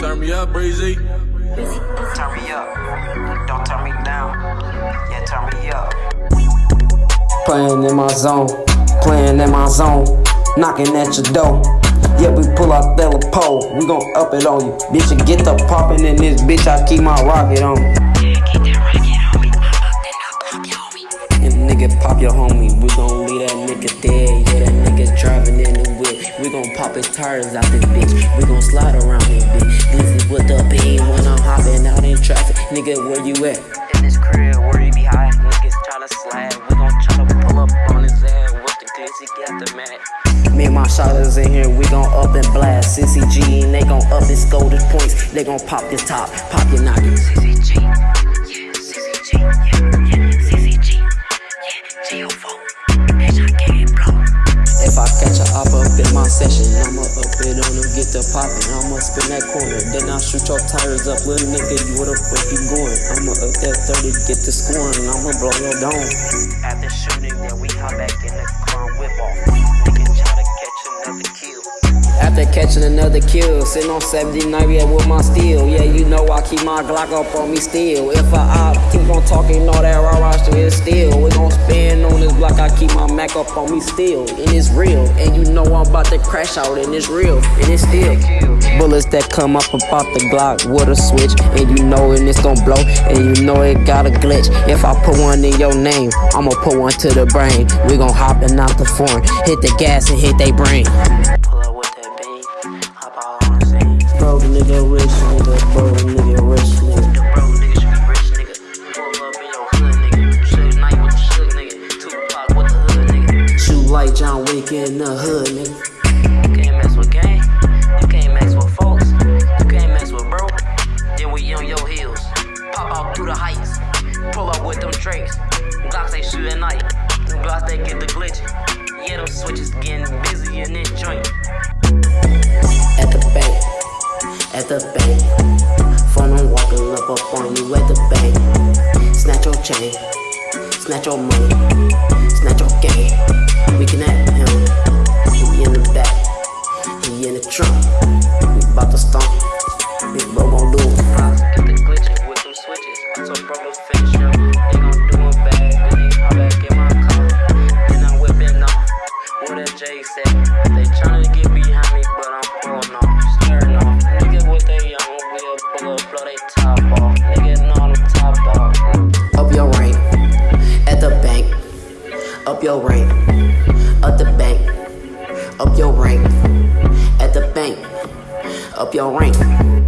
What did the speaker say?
Turn me up, Breezy. Turn me up. Don't turn me down. Yeah, turn me up. Playing in my zone, playing in my zone, knocking at your door. Yeah, we pull out the pole, we gon' up it on you. Bitch, you get the poppin' in this bitch, I keep my rocket on. And nigga pop your homie, we gon' leave that nigga dead. Yeah, that nigga driving in the whip. We gon' pop his tires out this bitch. We gon' slide around Nigga, where you at? In this crib, where you be high, niggas tryna slide. We gon' tryna pull up on his ass with the glizzy, get the mat. Me and my shotters in here, we gon' up and blast. CCG and they gon' up and his points. They gon' pop this top, pop your noggin. CCG. Yeah, CCG. Yeah, yeah, CCG. Yeah, GO4. If I catch a op up in my session, I'ma up it on them, get the poppin'. I'ma spin that corner, then I'll shoot your tires up, little nigga. You where the fuck you going? I'ma up that 30, get the scoring. I'ma blow your dome. After shooting, then we hop back in the car and whip off. Niggas try to catch another kill. After catching another kill, sitting on 79 yeah, with my steel. Yeah, you know I keep my Glock up on me still. If I op, keep on talking all that raw raw shit is still. We gon' I keep my Mac up on me still. And it's real, and you know I'm about to crash out, and it's real, and it's still. Bullets that come up about the Glock with a switch, and you know and it's gon' blow, and you know it got a glitch. If I put one in your name, I'ma put one to the brain. We gon' hop and out the foreign, hit the gas and hit they brain. John Wick in the hood, nigga. You can't mess with gang. You can't mess with folks. You can't mess with bro. Then we on your heels. Pop out through the heights. Pull up with them drakes. Glocks they shoot at night. Glocks they get the glitch. Yeah, them switches getting busy in this joint. At the bank, at the bank. Phone on walking up up on you at the bank. Snatch your chain, snatch your money, snatch your game. We can at him. Up your rank, up the bank. Up your rank, at the bank. Up your rank.